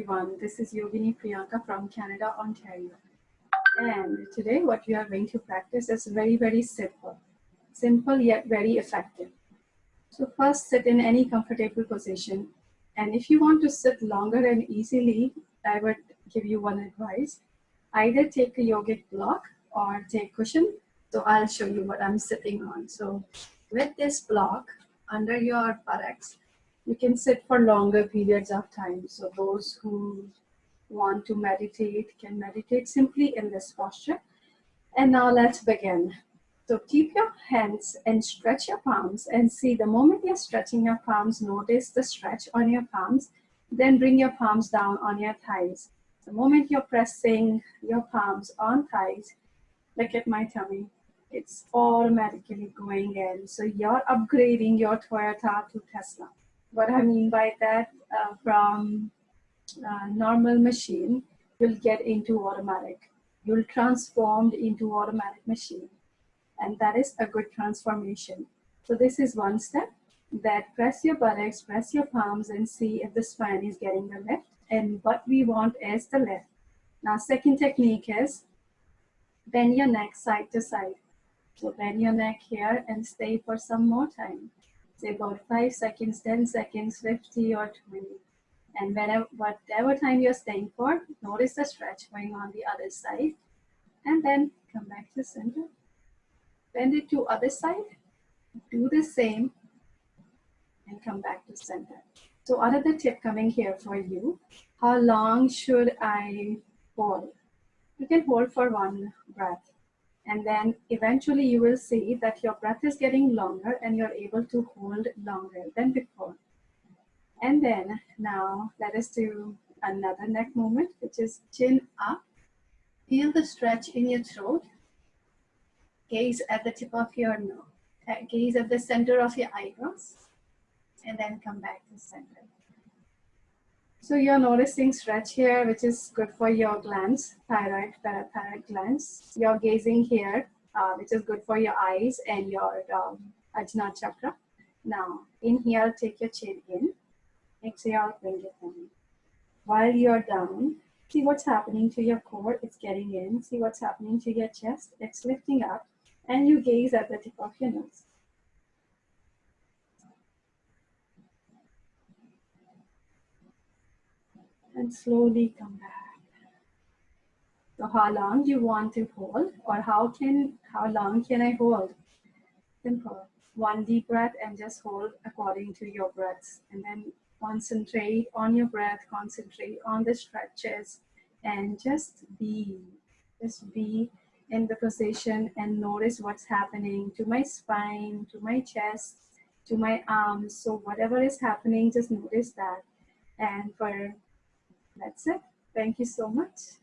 everyone. This is Yogini Priyanka from Canada, Ontario. And today what we are going to practice is very, very simple. Simple yet very effective. So first sit in any comfortable position. And if you want to sit longer and easily, I would give you one advice. Either take a yogic block or take cushion. So I'll show you what I'm sitting on. So with this block under your buttocks, you can sit for longer periods of time. So those who want to meditate can meditate simply in this posture. And now let's begin. So keep your hands and stretch your palms and see the moment you're stretching your palms, notice the stretch on your palms, then bring your palms down on your thighs. The moment you're pressing your palms on thighs, look at my tummy. It's automatically going in. So you're upgrading your Toyota to Tesla. What I mean by that, uh, from uh, normal machine, you'll get into automatic. You'll transformed into automatic machine. And that is a good transformation. So this is one step that press your buttocks, press your palms and see if the spine is getting the lift. And what we want is the lift. Now second technique is bend your neck side to side. So bend your neck here and stay for some more time say about 5 seconds, 10 seconds, 50 or 20. And whenever, whatever time you're staying for, notice the stretch going on the other side. And then come back to center. Bend it to other side. Do the same and come back to center. So another tip coming here for you. How long should I hold? You can hold for one breath. And then eventually you will see that your breath is getting longer and you're able to hold longer than before. And then now let us do another neck movement, which is chin up. Feel the stretch in your throat. Gaze at the tip of your nose. Uh, gaze at the center of your eyebrows. And then come back to center. So you're noticing stretch here, which is good for your glands, thyroid, parathyroid glands. You're gazing here, uh, which is good for your eyes and your um, Ajna chakra. Now, in here, take your chin in. Exhale, bring it down. While you're down, see what's happening to your core. It's getting in. See what's happening to your chest. It's lifting up. And you gaze at the tip of your nose. And slowly come back. So how long you want to hold or how can how long can I hold? Simple. One deep breath and just hold according to your breaths and then concentrate on your breath, concentrate on the stretches and just be, just be in the position and notice what's happening to my spine, to my chest, to my arms. So whatever is happening, just notice that. And for that's it. Thank you so much.